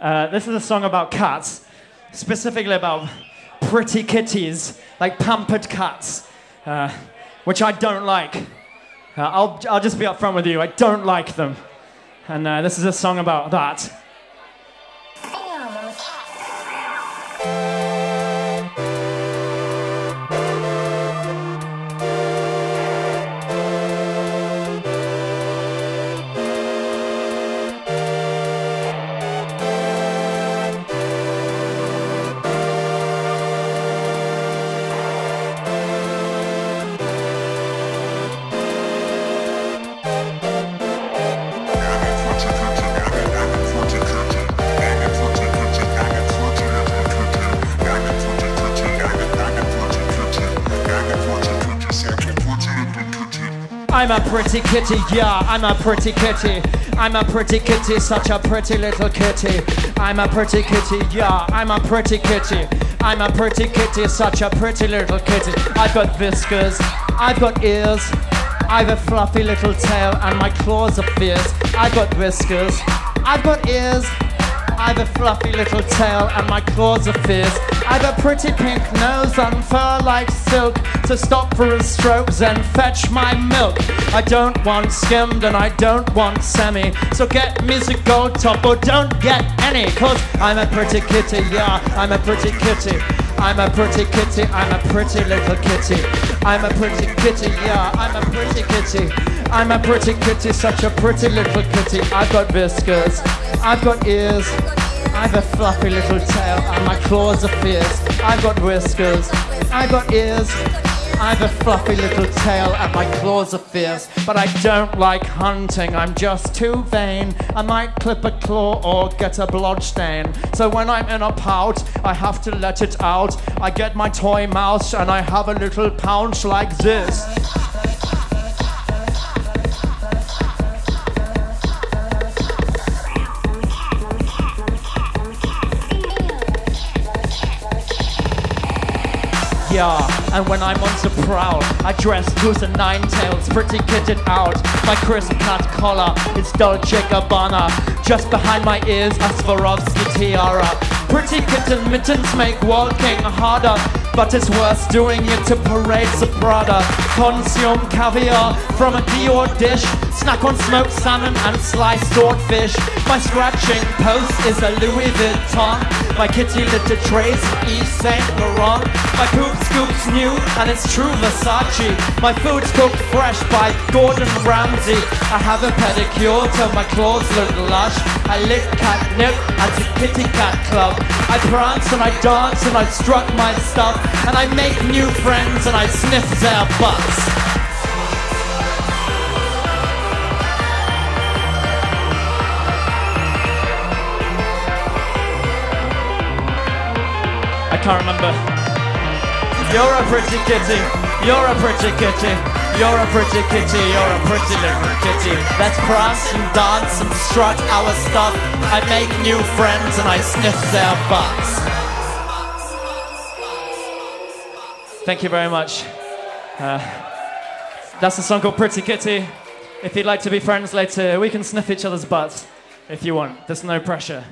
Uh, this is a song about cats, specifically about pretty kitties, like pampered cats, uh, which I don't like. Uh, I'll, I'll just be upfront with you, I don't like them. And uh, this is a song about that. I'm a pretty kitty, yeah, I'm a pretty kitty. I'm a pretty kitty, such a pretty little kitty. I'm a pretty kitty, yeah, I'm a pretty kitty. I'm a pretty kitty, such a pretty little kitty. I've got whiskers, I've got ears, I've a fluffy little tail, and my claws are fierce. I've got whiskers, I've got ears, I've a fluffy little tail, and my claws are fierce. I've a pretty pink nose and fur like silk to stop for his strokes and fetch my milk. I don't want skimmed and I don't want semi. So get me the gold top or don't get any. Cause I'm a pretty kitty, yeah, I'm a pretty kitty. I'm a pretty kitty, I'm a pretty little kitty. I'm a pretty kitty, yeah, I'm a pretty kitty. I'm a pretty kitty, such a pretty little kitty. I've got whiskers, I've got ears. I've a fluffy little tail and my claws are fierce. I've got whiskers, I've got ears. I've a fluffy little tail and my claws are fierce. But I don't like hunting, I'm just too vain. I might clip a claw or get a blood stain. So when I'm in a pout, I have to let it out. I get my toy mouse and I have a little pounce like this. Yeah, and when I'm on the prowl, I dress to the nine tails, pretty kitted out. My crisp cut collar is Dolce Gabbana. Just behind my ears, a Swarovski tiara. Pretty kitten mittens make walking harder, but it's worth doing it to parade the Prada. Consume caviar from a Dior dish, snack on smoked salmon and sliced swordfish. My scratching post is a Louis Vuitton. My kitty litter trays Yves Saint Laurent. My poop new and it's true Versace. My food's cooked fresh by Gordon Ramsay. I have a pedicure till my claws look lush. I lick catnip at the kitty cat club. I prance and I dance and I strut my stuff. And I make new friends and I sniff their butts. I can't remember. You're a pretty kitty. You're a pretty kitty. You're a pretty kitty. You're a pretty little kitty. Let's prance and dance and strut our stuff. I make new friends and I sniff their butts. Thank you very much. Uh, that's a song called Pretty Kitty. If you'd like to be friends later, we can sniff each other's butts if you want. There's no pressure.